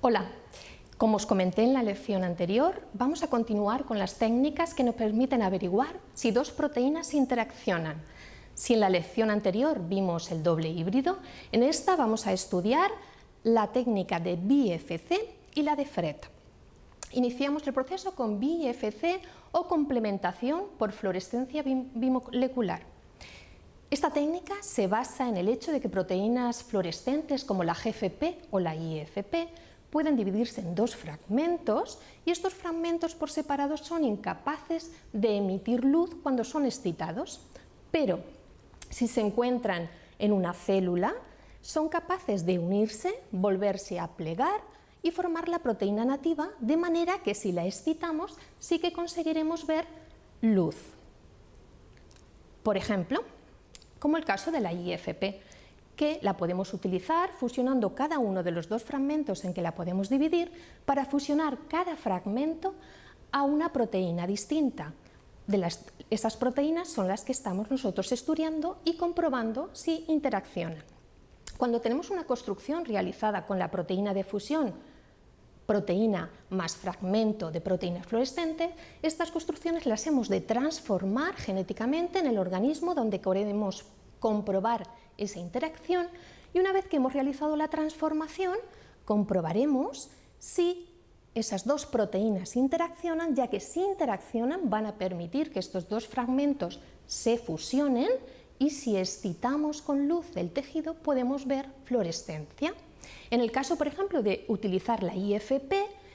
Hola, como os comenté en la lección anterior, vamos a continuar con las técnicas que nos permiten averiguar si dos proteínas interaccionan. Si en la lección anterior vimos el doble híbrido, en esta vamos a estudiar la técnica de BFC y la de FRED. Iniciamos el proceso con BFC o complementación por fluorescencia bimolecular. Esta técnica se basa en el hecho de que proteínas fluorescentes como la GFP o la IFP pueden dividirse en dos fragmentos y estos fragmentos por separado son incapaces de emitir luz cuando son excitados, pero si se encuentran en una célula son capaces de unirse, volverse a plegar y formar la proteína nativa de manera que si la excitamos sí que conseguiremos ver luz. Por ejemplo, como el caso de la IFP, que la podemos utilizar fusionando cada uno de los dos fragmentos en que la podemos dividir para fusionar cada fragmento a una proteína distinta. De esas proteínas son las que estamos nosotros estudiando y comprobando si interaccionan. Cuando tenemos una construcción realizada con la proteína de fusión, proteína más fragmento de proteína fluorescente, estas construcciones las hemos de transformar genéticamente en el organismo donde queremos comprobar esa interacción y una vez que hemos realizado la transformación comprobaremos si esas dos proteínas interaccionan, ya que si interaccionan van a permitir que estos dos fragmentos se fusionen y si excitamos con luz el tejido podemos ver fluorescencia. En el caso, por ejemplo, de utilizar la IFP,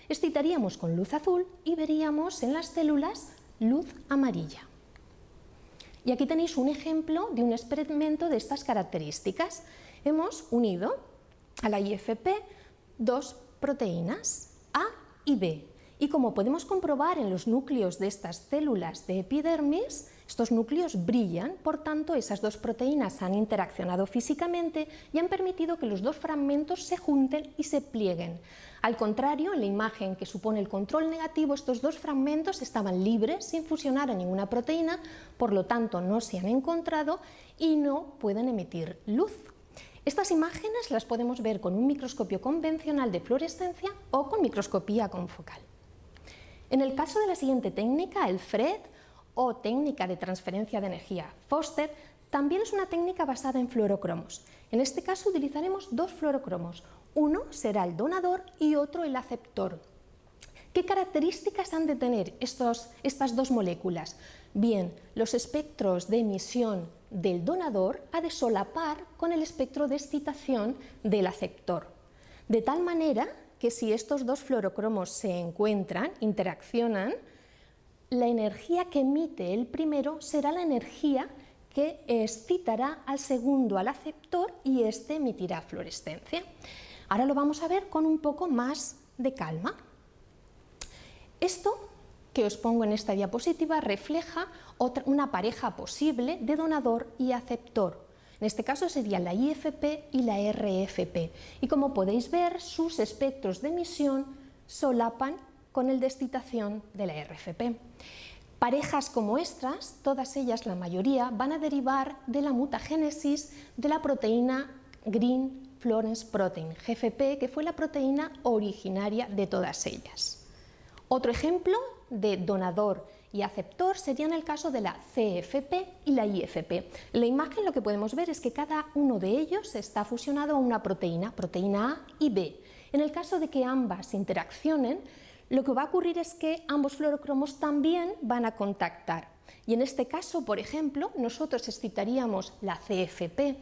excitaríamos con luz azul y veríamos en las células luz amarilla. Y aquí tenéis un ejemplo de un experimento de estas características. Hemos unido a la IFP dos proteínas, A y B, y como podemos comprobar en los núcleos de estas células de epidermis, estos núcleos brillan, por tanto esas dos proteínas han interaccionado físicamente y han permitido que los dos fragmentos se junten y se plieguen. Al contrario, en la imagen que supone el control negativo, estos dos fragmentos estaban libres sin fusionar a ninguna proteína, por lo tanto no se han encontrado y no pueden emitir luz. Estas imágenes las podemos ver con un microscopio convencional de fluorescencia o con microscopía confocal. En el caso de la siguiente técnica, el FRED, o técnica de transferencia de energía Foster, también es una técnica basada en fluorocromos. En este caso utilizaremos dos fluorocromos, uno será el donador y otro el aceptor. ¿Qué características han de tener estas dos moléculas? Bien, los espectros de emisión del donador ha de solapar con el espectro de excitación del aceptor, de tal manera que si estos dos fluorocromos se encuentran, interaccionan, la energía que emite el primero será la energía que excitará al segundo, al aceptor, y éste emitirá fluorescencia. Ahora lo vamos a ver con un poco más de calma. Esto que os pongo en esta diapositiva refleja una pareja posible de donador y aceptor. En este caso serían la IFP y la RFP. Y como podéis ver, sus espectros de emisión solapan con el de excitación de la RFP. Parejas como estas, todas ellas, la mayoría, van a derivar de la mutagénesis de la proteína Green Florence Protein, GFP, que fue la proteína originaria de todas ellas. Otro ejemplo de donador y aceptor sería en el caso de la CFP y la IFP. En la imagen lo que podemos ver es que cada uno de ellos está fusionado a una proteína, proteína A y B. En el caso de que ambas interaccionen, lo que va a ocurrir es que ambos fluorocromos también van a contactar. Y en este caso, por ejemplo, nosotros excitaríamos la CFP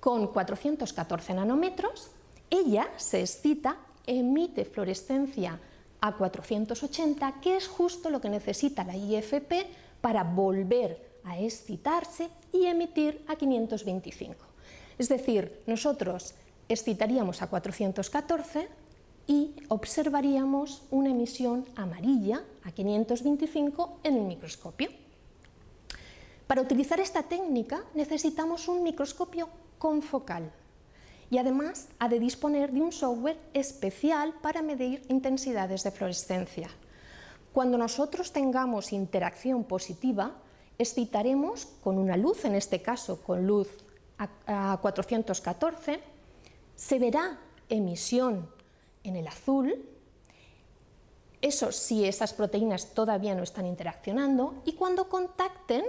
con 414 nanómetros, ella se excita, emite fluorescencia a 480, que es justo lo que necesita la IFP para volver a excitarse y emitir a 525. Es decir, nosotros excitaríamos a 414 y observaríamos una emisión amarilla a 525 en el microscopio. Para utilizar esta técnica necesitamos un microscopio confocal y además ha de disponer de un software especial para medir intensidades de fluorescencia. Cuando nosotros tengamos interacción positiva, excitaremos con una luz, en este caso con luz a 414, se verá emisión en el azul, eso si esas proteínas todavía no están interaccionando, y cuando contacten,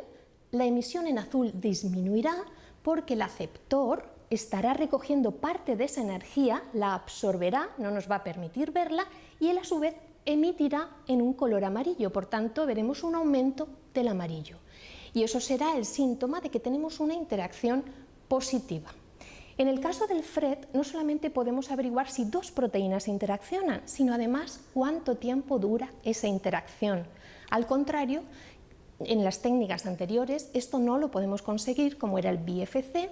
la emisión en azul disminuirá porque el aceptor estará recogiendo parte de esa energía, la absorberá, no nos va a permitir verla, y él a su vez emitirá en un color amarillo, por tanto veremos un aumento del amarillo. Y eso será el síntoma de que tenemos una interacción positiva. En el caso del FRED, no solamente podemos averiguar si dos proteínas interaccionan, sino además cuánto tiempo dura esa interacción. Al contrario, en las técnicas anteriores esto no lo podemos conseguir como era el BFC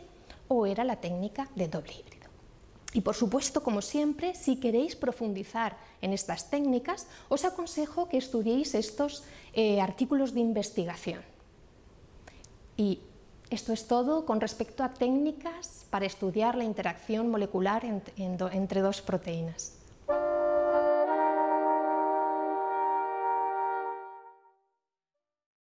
o era la técnica de doble híbrido. Y por supuesto, como siempre, si queréis profundizar en estas técnicas, os aconsejo que estudiéis estos eh, artículos de investigación. Y esto es todo con respecto a técnicas para estudiar la interacción molecular entre dos proteínas.